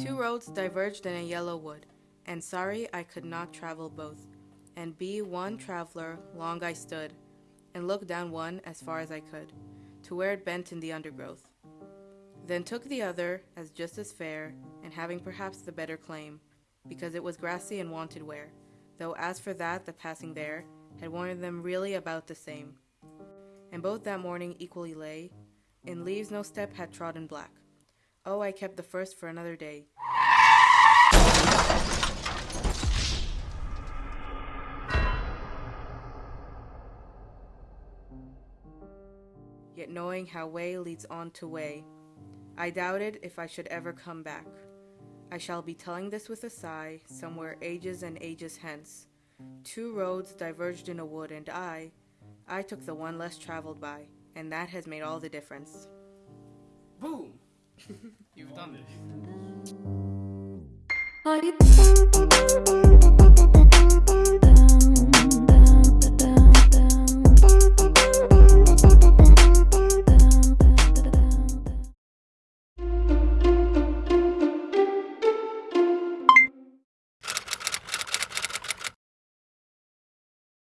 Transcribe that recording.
Two mm. roads diverged in a yellow wood, and sorry I could not travel both. And be one traveler, long I stood, and looked down one as far as I could, to where it bent in the undergrowth. Then took the other as just as fair, and having perhaps the better claim, because it was grassy and wanted wear, though as for that the passing there had warned them really about the same. And both that morning equally lay, in leaves no step had trodden black. Oh, I kept the first for another day. Yet knowing how way leads on to way, I doubted if I should ever come back. I shall be telling this with a sigh, somewhere ages and ages hence. Two roads diverged in a wood, and I, I took the one less traveled by, and that has made all the difference. Boom! You've done it. Are you